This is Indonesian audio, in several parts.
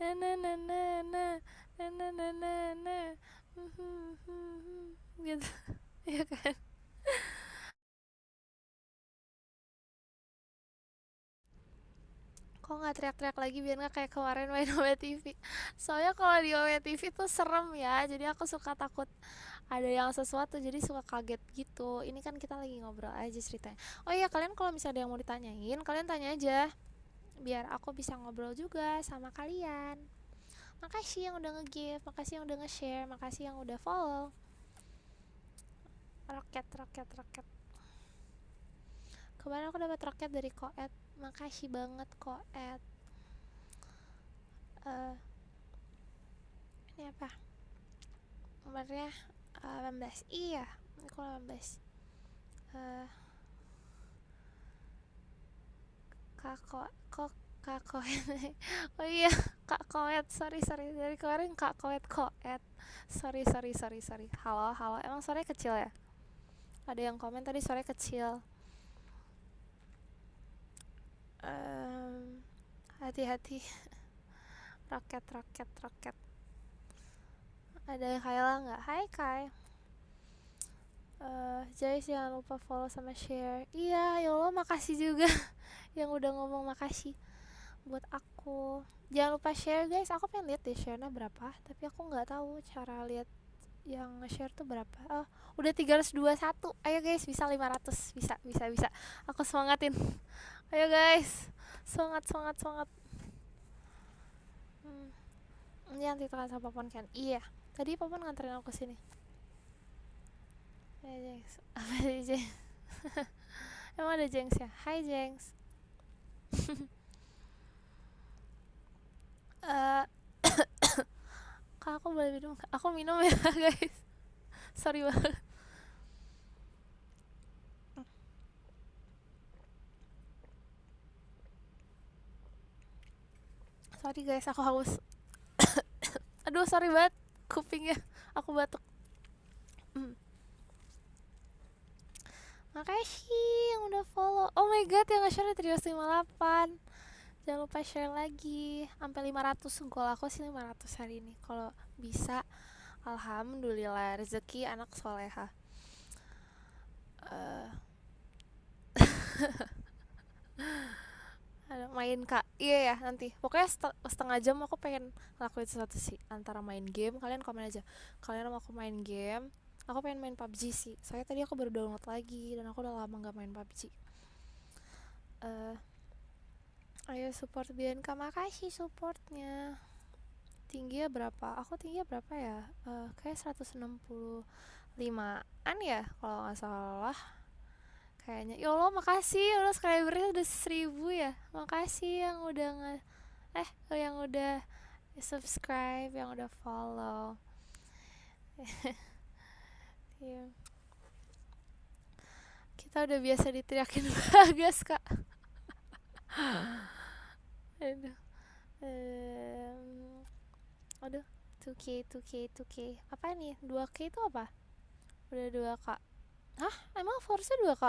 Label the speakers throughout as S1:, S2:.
S1: na na na na na na na na na gitu ya kan kok nggak teriak-teriak lagi biar nggak kayak kemarin main OW TV soalnya kalau di OW TV tuh serem ya jadi aku suka takut ada yang sesuatu jadi suka kaget gitu. Ini kan kita lagi ngobrol aja ceritanya. Oh iya kalian kalau misalnya ada yang mau ditanyain kalian tanya aja biar aku bisa ngobrol juga sama kalian. Makasih yang udah nge-give makasih yang udah nge-share makasih yang udah follow. Roket roket roket. Kemarin aku dapat roket dari koet. Makasih banget koet. Uh, ini apa? Nomornya uh, 18 iya aku 18 uh, kako kok kak oh iya kak koet sorry sorry. Dari kemarin kak koet koet. Sorry sorry sorry sorry. Halo halo. Emang sore kecil ya? Ada yang komen tadi sore kecil. Um, hati-hati. Roket roket roket. Ada yang Kayla nggak? Hai Kai. Uh, Jais jangan lupa follow sama share. Iya ya Allah makasih juga yang udah ngomong makasih buat aku. Jangan lupa share guys. Aku pengen lihat deh share-nya berapa tapi aku nggak tahu cara lihat yang nge-share tuh berapa. Oh udah 321 ayo guys bisa 500 bisa bisa bisa. Aku semangatin. Ayo guys. Semangat semangat semangat. Hmm. ini nanti tekan sama Popon kan? Iya. Tadi Popon nganterin aku sini. Ya Jengs. Apa sih Jengs? Emang ada Jengs ya? Hai Jengs uh, kak aku boleh minum aku minum ya guys. Sorry banget. Sorry guys aku haus. Aduh sorry banget kupingnya. Aku batuk. Hmm. makasih yang udah follow. Oh my god yang nge-share Trios 58 jangan lupa share lagi. Sampai 500 gol aku sih 500 hari ini. Kalau bisa alhamdulillah rezeki anak soleha. Uh, main kak. Iya ya nanti. Pokoknya setengah jam aku pengen lakuin sesuatu sih. Antara main game kalian komen aja. Kalian mau aku main game aku pengen main PUBG sih. Saya tadi aku baru download lagi dan aku udah lama nggak main PUBG uh, ayo support Bianca. Makasih supportnya. Tinggi ya berapa? Aku tinggi ya berapa ya? Uh, kayak 165 an ya kalau nggak salah. Kayaknya. Ya Allah makasih. Ya Allah subscribernya udah seribu ya. Makasih yang udah nge eh yang udah subscribe yang udah follow yeah. kita udah biasa diteriakin bagas kak. Aduh. Um, aduh. 2k 2k 2k apa nih 2k itu apa? Udah 2k hah? Emang force 2k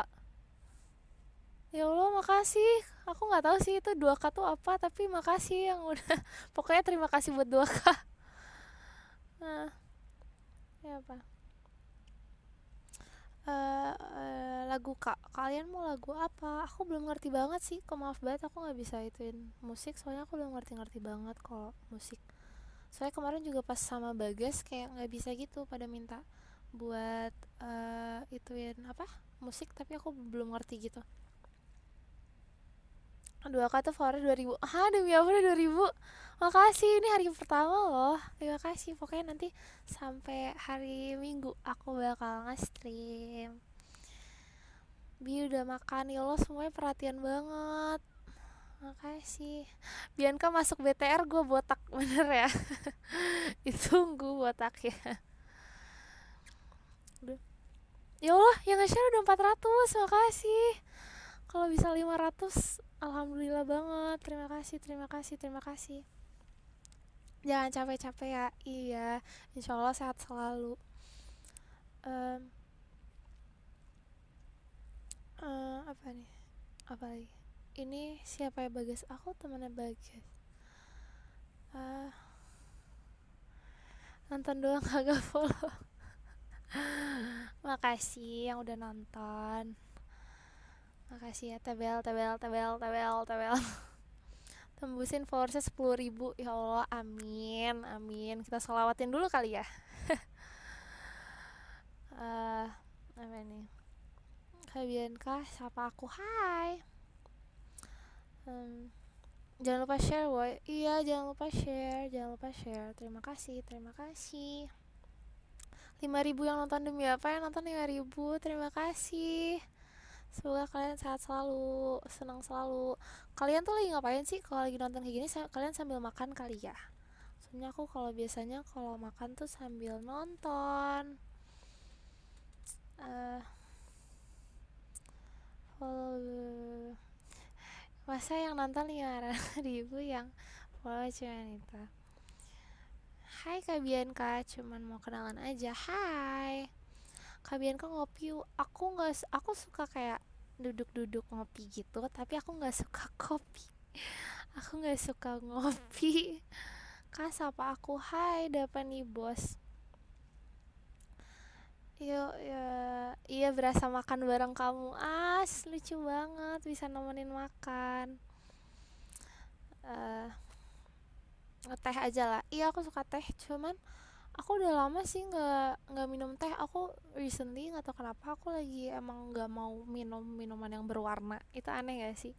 S1: ya Allah makasih. Aku nggak tahu sih itu 2K tuh apa tapi makasih yang udah pokoknya terima kasih buat 2K nah ya apa uh, lagu kak kalian mau lagu apa? Aku belum ngerti banget sih kok maaf banget aku nggak bisa ituin musik soalnya aku belum ngerti-ngerti banget kalau musik. Soalnya kemarin juga pas sama bagas kayak nggak bisa gitu pada minta buat uh, ituin apa? Musik tapi aku belum ngerti gitu dua kata follower 2000 ah demi apa udah 2000 makasih ini hari pertama loh. Terima kasih. Pokoknya nanti sampai hari minggu aku bakal nge-stream. Bi udah makan ya lo semuanya perhatian banget. Makasih. Bianca masuk BTR gue botak bener ya? Ditunggu botak ya ya Allah yang nge-share udah 400 makasih kalau bisa 500 Alhamdulillah banget. Terima kasih, terima kasih, terima kasih. Jangan capek-capek ya. Iya, insya Allah sehat selalu. Um, uh, apa nih? Apa lagi? Ini siapa ya Bagas? Aku temannya Bagas. Uh, nonton doang kagak follow makasih yang udah nonton makasih ya tebel tebel tebel tebel tebel. Tembusin followersnya sepuluh ribu ya Allah amin amin. Kita selawatin dulu kali ya. Uh, apa nih kah? Siapa aku? Hai. Um, jangan lupa share woi iya jangan lupa share jangan lupa share. Terima kasih terima kasih. 5000 yang nonton demi apa? Yang nonton 5000 terima kasih semoga kalian sehat selalu senang selalu. Kalian tuh lagi ngapain sih kalau lagi nonton kayak gini? Kalian sambil makan kali ya? Soalnya aku kalau biasanya kalau makan tuh sambil nonton. Uh, follow masa yang nonton lima ribu yang follow cuma itu Hai Kak Bianca cuman mau kenalan aja. Hai Kak Bianca ngopi aku nggak aku suka kayak duduk-duduk ngopi gitu tapi aku nggak suka kopi aku nggak suka ngopi Kak sapa aku Hai dapat nih bos Yuk, ya, iya berasa makan bareng kamu. As, lucu banget bisa nemenin makan. Uh, teh aja lah. Iya, aku suka teh, cuman aku udah lama sih nggak nggak minum teh. Aku recently nggak tahu kenapa aku lagi emang nggak mau minum minuman yang berwarna. Itu aneh gak sih?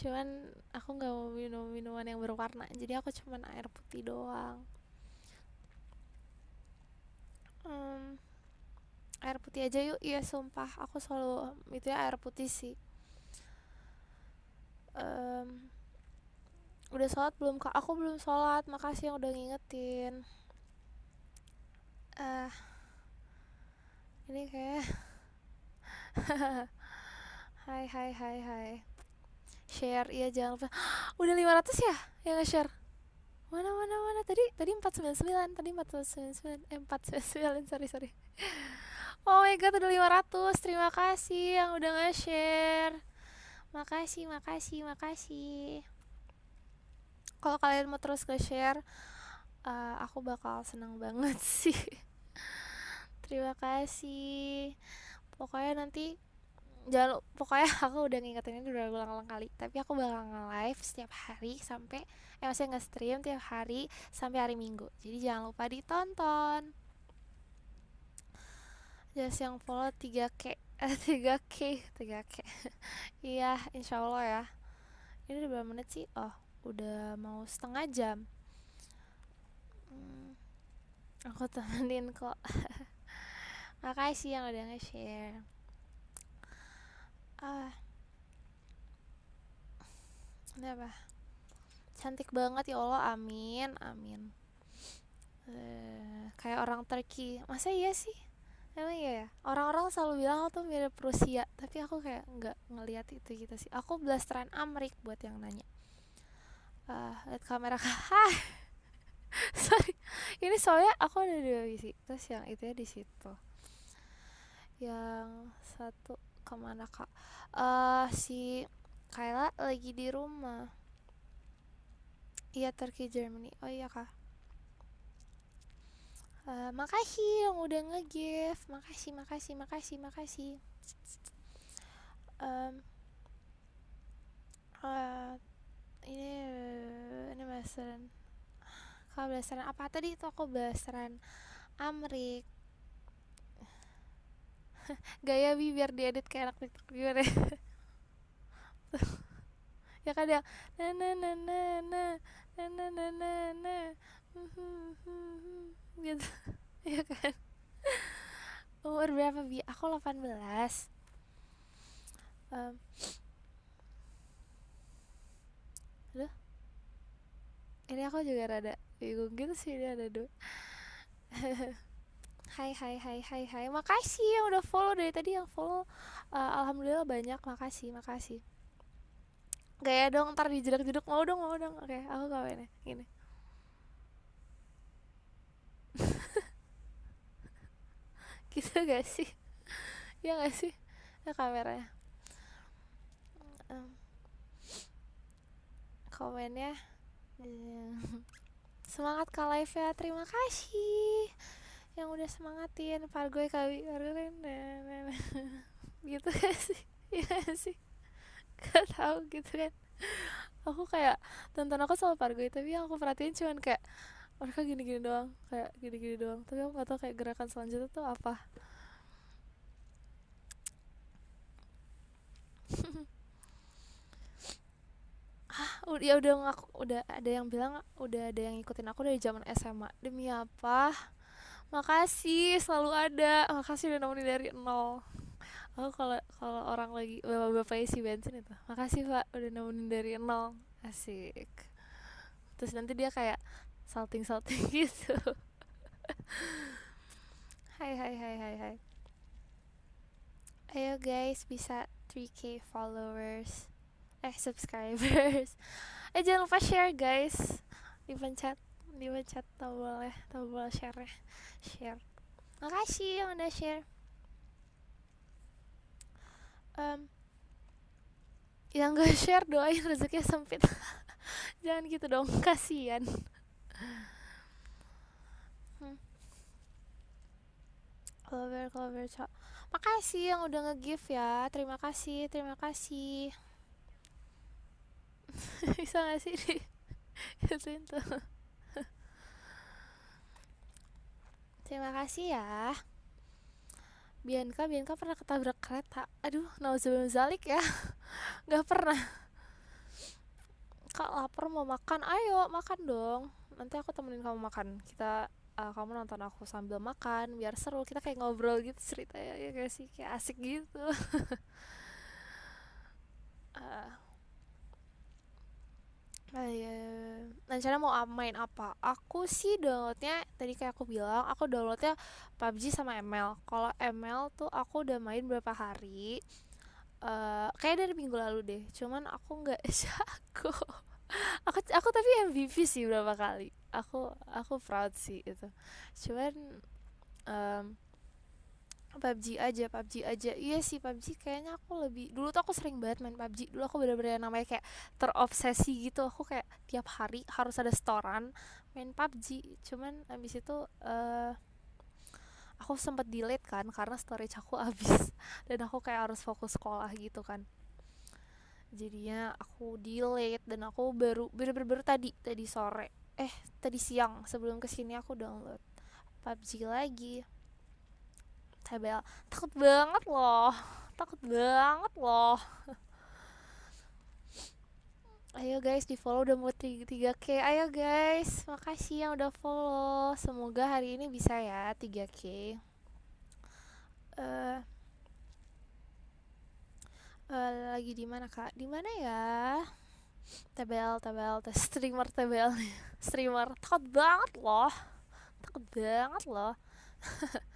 S1: Cuman aku nggak mau minum minuman yang berwarna. Jadi aku cuman air putih doang. Um, air putih aja yuk iya sumpah aku selalu itu ya air putih sih um, udah sholat belum kak aku belum sholat makasih yang udah ngingetin uh, ini kayak hai hai hai hai. Share iya jangan lupa. Udah 500 ya yang nge-share? Mana mana mana? Tadi tadi 499 tadi 499 eh 499 sorry sorry. Oh my god udah 500 Terima kasih yang udah nge-share. Makasih, makasih, makasih. Kalau kalian mau terus nge-share uh, Aku bakal senang banget sih. Terima kasih. Pokoknya nanti jangan pokoknya aku udah ngingetin ini udah ulang-ulang kali tapi aku bakal nge-live setiap hari sampai eh maksudnya nge-stream tiap hari sampai hari minggu. Jadi jangan lupa ditonton. Just yang follow 3k eh 3k 3k iya insya Allah ya. Ini udah berapa menit sih? Oh udah mau setengah jam hmm, aku temenin kok. Makasih yang udah nge-share. Ah. Apa cantik banget ya Allah amin amin. Uh, kayak orang Turki. Masa iya sih? Emang iya ya? Orang-orang selalu bilang aku tuh mirip Rusia tapi aku kayak nggak ngelihat itu gitu sih. Aku blasteran Amrik buat yang nanya. Uh, lihat kamera. Kah ini soalnya aku ada dua terus yang itu ya di situ. Yang satu ke mana kak? Uh, si Kayla lagi di rumah. Iya Turkey Germany. Oh iya kak. Uh, makasih yang udah nge-give makasih makasih makasih makasih. Um, uh, ini ini bahasan bahasan apa? Tadi itu aku bahasan Amrik. Gaya bi biar diedit kayak anak tiktok gimana ya? Kan ya na na na na na na na na na na gitu. Ya kan? Umur berapa bi? Aku 18 um, Aduh ini aku juga rada bingung gitu sih ini ada dua. Hai hai hai hai hai. Makasih yang udah follow. Dari tadi yang follow uh, alhamdulillah banyak. Makasih makasih. Gaya dong ntar dijedak-jeduk mau dong mau dong. Oke aku kawin ya. Gini. Gitu gak sih? Ya gak sih? Ya kameranya. Um, komennya semangat kak live ya terima kasih yang udah semangatin. Pargoy kali pargoy kan gitu kan sih? Iya sih? Gak tau gitu kan. Aku kayak tonton aku sama pargoy tapi yang aku perhatiin cuman kayak mereka gini-gini doang. Kayak gini-gini doang. Tapi aku gak tau kayak gerakan selanjutnya tuh apa ah ya udah ngaku udah ada yang bilang udah ada yang ngikutin aku dari zaman SMA demi apa? Makasih selalu ada. Makasih udah nemenin dari nol. Aku kalau kalau orang lagi bapak-bapak isi bensin itu makasih pak udah nemenin dari nol. Asik. Terus nanti dia kayak salting salting gitu. Hai hai hai hai hai. Ayo guys bisa 3k followers eh subscribers. Eh jangan lupa share guys. Dipencet dipencet tombol ya tombol share ya share. Makasih yang udah share. Um, yang gak share doain rezekinya sempit. Jangan gitu dong kasihan. Hmm. clover clover cok. Makasih yang udah nge-give ya. Terima kasih terima kasih bisa gak sih di ituin tuh terima kasih ya. Bianca Bianca pernah ketabrak kereta. Aduh nauzubillah zalik ya. Nggak pernah. Kak lapar mau makan. Ayo makan dong. Nanti aku temenin kamu makan. Kita uh, kamu nonton aku sambil makan biar seru. Kita kayak ngobrol gitu cerita ya, gak sih? Kayak asik gitu. Uh, Uh, rencana mau main apa? Aku sih downloadnya tadi kayak aku bilang, aku downloadnya PUBG sama ML. Kalau ML tuh aku udah main berapa hari. Uh, kayak dari minggu lalu deh. Cuman aku nggak jago. aku aku tapi MVP sih berapa kali. Aku aku proud sih itu. Cuman um, PUBG aja PUBG aja. Iya sih PUBG kayaknya aku lebih dulu tuh aku sering banget main PUBG. Dulu aku bener-bener namanya kayak terobsesi gitu. Aku kayak tiap hari harus ada setoran main PUBG. Cuman abis itu uh, aku sempet delete kan karena storage aku habis. Dan aku kayak harus fokus sekolah gitu kan. Jadinya aku delete dan aku baru bener-bener tadi tadi sore. Eh tadi siang sebelum ke sini aku download PUBG lagi Tabel takut banget loh. Takut banget loh. Ayo guys di follow udah mau 3k ayo guys makasih yang udah follow. Semoga hari ini bisa ya 3k uh, uh, lagi di mana kak? Di mana ya? Tabel tabel streamer tabel streamer. Takut banget loh. Takut banget loh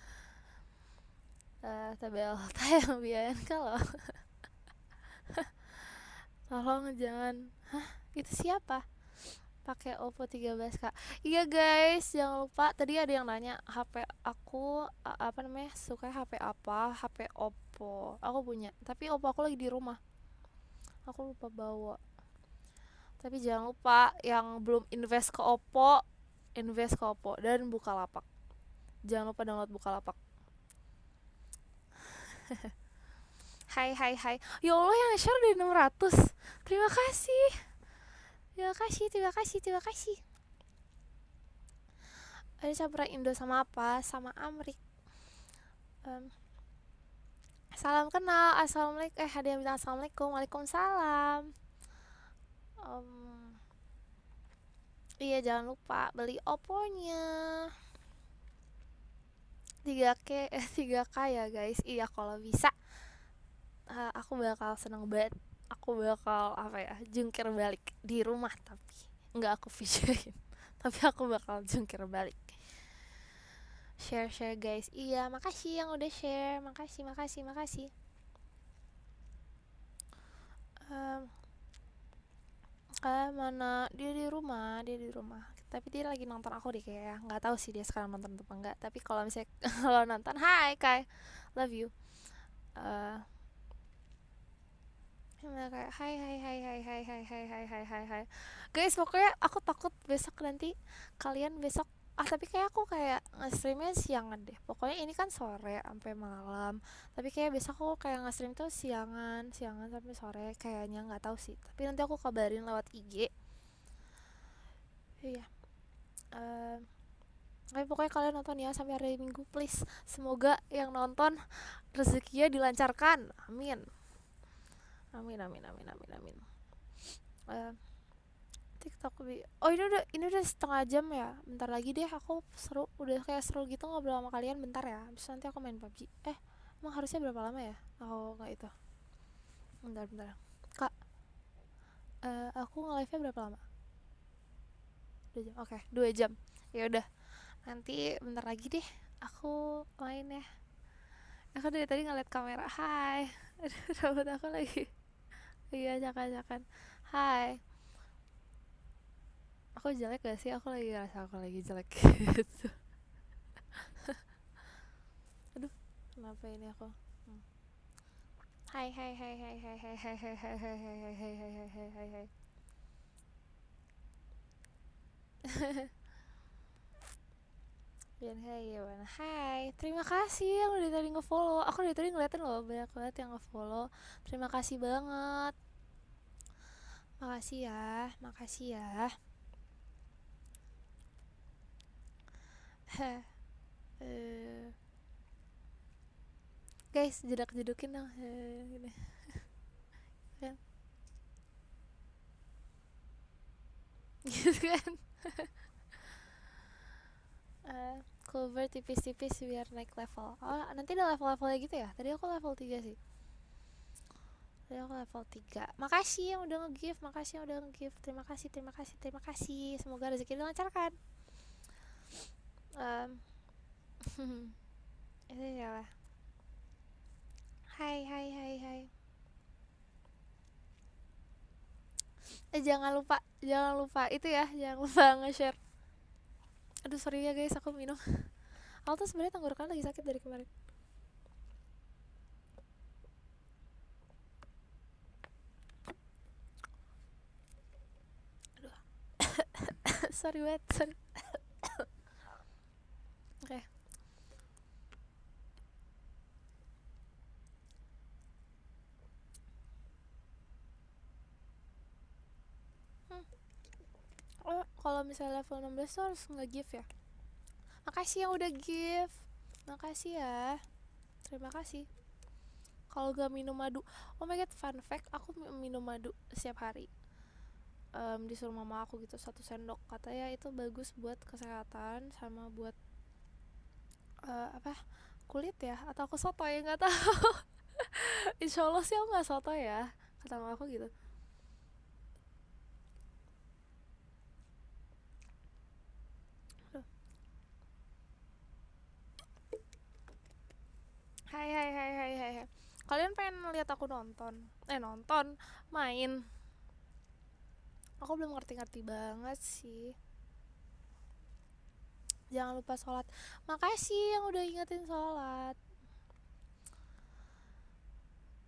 S1: tabel tayang biayain kalau tolong jangan. Hah? Itu siapa? Pakai Oppo 13 kak. Iya guys jangan lupa. Tadi ada yang nanya HP aku apa namanya suka HP apa? HP Oppo. Aku punya. Tapi Oppo aku lagi di rumah. Aku lupa bawa. Tapi jangan lupa yang belum invest ke Oppo invest ke Oppo dan buka lapak jangan lupa download buka lapak hai hai hai. Ya Allah yang share dari 600 terima kasih. Terima kasih terima kasih terima kasih. Ada campuran Indo sama apa? Sama Amrik. Um, salam kenal. Assalamualaikum. Eh ada yang bilang assalamualaikum. Waalaikumsalam. Um, iya jangan lupa beli oponya 3K eh 3K ya guys. Iya kalau bisa uh, aku bakal seneng banget. Aku bakal apa ya jungkir balik di rumah tapi nggak aku videoin tapi aku bakal jungkir balik. Share share guys. Iya makasih yang udah share. Makasih makasih makasih. Um, uh, mana? Dia di rumah dia di rumah tapi dia lagi nonton aku deh kayak nggak tahu sih dia sekarang nonton apa enggak tapi kalau misalnya kalau nonton hai kai love you. Uh, kayak hai hai hai hai hai hai hai hai hai hai hai guys pokoknya aku takut besok nanti kalian besok ah tapi kayak aku kayak nge-streamnya siangan deh. Pokoknya ini kan sore sampai malam. Tapi kayak besok aku kayak nge-stream tuh siangan siangan sampai sore kayaknya nggak tahu sih. Tapi nanti aku kabarin lewat IG iya uh, pokoknya kalian nonton ya sampai hari minggu please. Semoga yang nonton rezekinya dilancarkan. Amin. Amin amin amin amin amin. Uh, TikTok oh ini udah ini udah setengah jam ya. Bentar lagi deh aku seru udah kayak seru gitu ngobrol sama kalian. Bentar ya habis nanti aku main PUBG eh emang harusnya berapa lama ya? Oh nggak itu. Bentar bentar. Kak uh, aku nge-live nya berapa lama dua jam oke okay, dua jam ya udah nanti bentar lagi deh aku main ya aku dari tadi ngeliat kamera hai rambut aku lagi iya acak-acakan hai aku jelek gak sih aku lagi ngerasa aku lagi jelek gitu aduh kenapa ini aku hai hai hai hai hai hai hai hai hai hai hai hai hai hai hai hai Bian hai gimana? Hai, terima kasih yang udah tadi ngefollow. Aku dari tadi ngeliatin loh banyak banget yang ngefollow. Terima kasih banget. Makasih ya, makasih ya. uh, guys, jedak jedukin dong. Uh, gini. gitu kan? uh, cover tipis-tipis biar naik level. Oh nanti ada level-levelnya gitu ya? Tadi aku level 3 sih. Tadi aku level 3 makasih yang udah nge-give makasih yang udah nge-give. Terima kasih terima kasih terima kasih. Semoga rezeki dilancarkan. Um, itu siapa? Hai hai hai hai eh jangan lupa jangan lupa itu ya jangan lupa nge-share. Aduh sorry ya guys aku minum. Aku tuh sebenarnya tenggorokan lagi sakit dari kemarin. Aduh. Sorry banget sorry oke okay. oh kalau misalnya level 16 tuh harus nge-give ya? Makasih yang udah give. Makasih ya. Terima kasih. Kalau gak minum madu oh my god fun fact aku minum madu setiap hari. Um, disuruh mama aku gitu satu sendok. Katanya itu bagus buat kesehatan sama buat uh, apa kulit ya? Atau aku soto ya nggak tahu. Insya Allah sih aku nggak soto ya kata mama aku gitu hai hai hai hai hai Kalian pengen lihat aku nonton? Eh nonton, main. Aku belum ngerti-ngerti banget sih. Jangan lupa sholat. Makasih yang udah ingetin sholat.